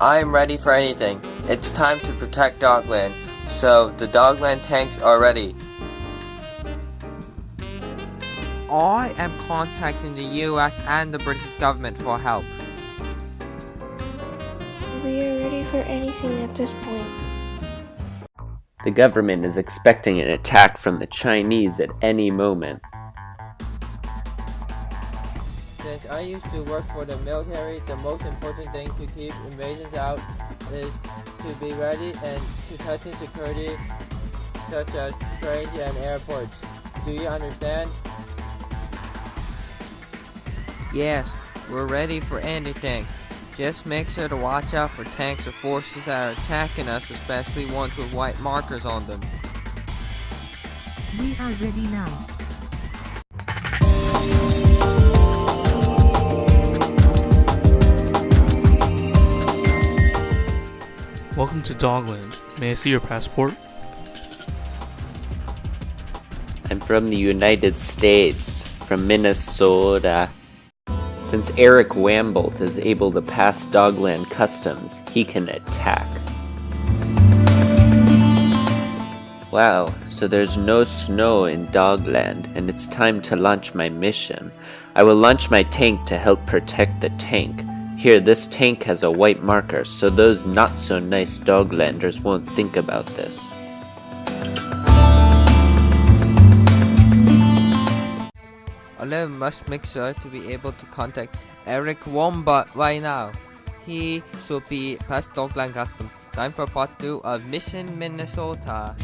I am ready for anything. It's time to protect Dogland. So, the Dogland tanks are ready. I am contacting the US and the British government for help. We are ready for anything at this point. The government is expecting an attack from the Chinese at any moment. Since I used to work for the military, the most important thing to keep invasions out is to be ready and to tighten security such as trains and airports. Do you understand? Yes, we're ready for anything. Just make sure to watch out for tanks or forces that are attacking us, especially ones with white markers on them. We are ready now. Welcome to Dogland. May I see your passport? I'm from the United States, from Minnesota. Since Eric Wambolt is able to pass Dogland customs, he can attack. Wow, so there's no snow in Dogland, and it's time to launch my mission. I will launch my tank to help protect the tank. Here, this tank has a white marker, so those not so nice Doglanders won't think about this. Olive must make sure to be able to contact Eric Wombot right now. He should be past Dogland Custom. Time for part 2 of Mission Minnesota.